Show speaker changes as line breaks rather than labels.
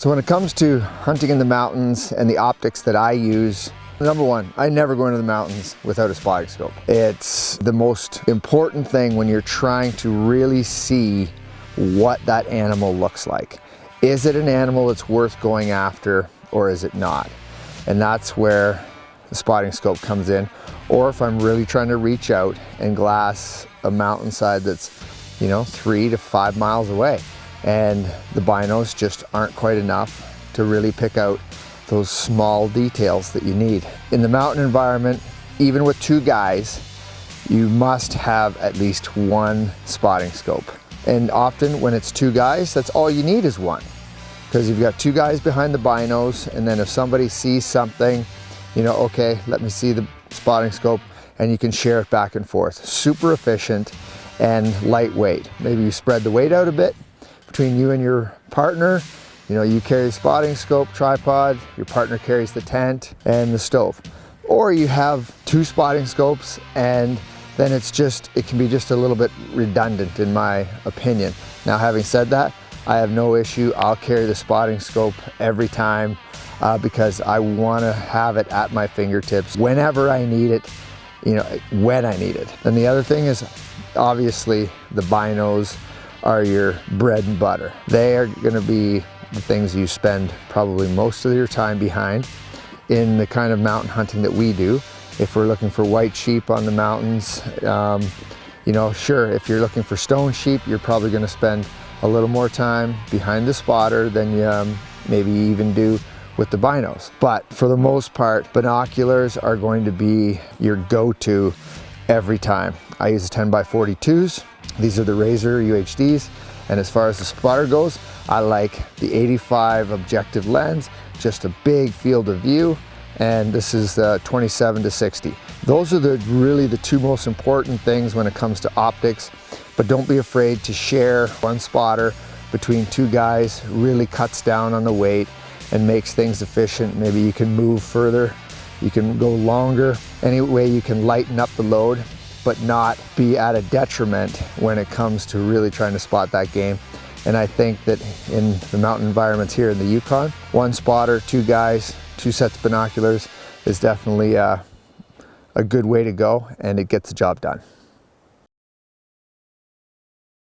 So when it comes to hunting in the mountains and the optics that I use, number one, I never go into the mountains without a spotting scope. It's the most important thing when you're trying to really see what that animal looks like. Is it an animal that's worth going after or is it not? And that's where the spotting scope comes in. Or if I'm really trying to reach out and glass a mountainside that's, you know, three to five miles away and the binos just aren't quite enough to really pick out those small details that you need. In the mountain environment, even with two guys, you must have at least one spotting scope. And often when it's two guys, that's all you need is one. Because you've got two guys behind the binos, and then if somebody sees something, you know, okay, let me see the spotting scope, and you can share it back and forth. Super efficient and lightweight. Maybe you spread the weight out a bit, between you and your partner. You know, you carry spotting scope, tripod, your partner carries the tent and the stove. Or you have two spotting scopes and then it's just, it can be just a little bit redundant in my opinion. Now having said that, I have no issue. I'll carry the spotting scope every time uh, because I wanna have it at my fingertips whenever I need it, you know, when I need it. And the other thing is obviously the binos, are your bread and butter. They are gonna be the things you spend probably most of your time behind in the kind of mountain hunting that we do. If we're looking for white sheep on the mountains, um, you know, sure, if you're looking for stone sheep, you're probably gonna spend a little more time behind the spotter than you um, maybe even do with the binos. But for the most part, binoculars are going to be your go-to every time. I use the 10 by 42s these are the Razor UHDs. And as far as the spotter goes, I like the 85 objective lens, just a big field of view. And this is uh, 27 to 60. Those are the really the two most important things when it comes to optics. But don't be afraid to share one spotter between two guys, really cuts down on the weight and makes things efficient. Maybe you can move further, you can go longer. Any way you can lighten up the load but not be at a detriment when it comes to really trying to spot that game. And I think that in the mountain environments here in the Yukon, one spotter, two guys, two sets of binoculars is definitely uh, a good way to go and it gets the job done.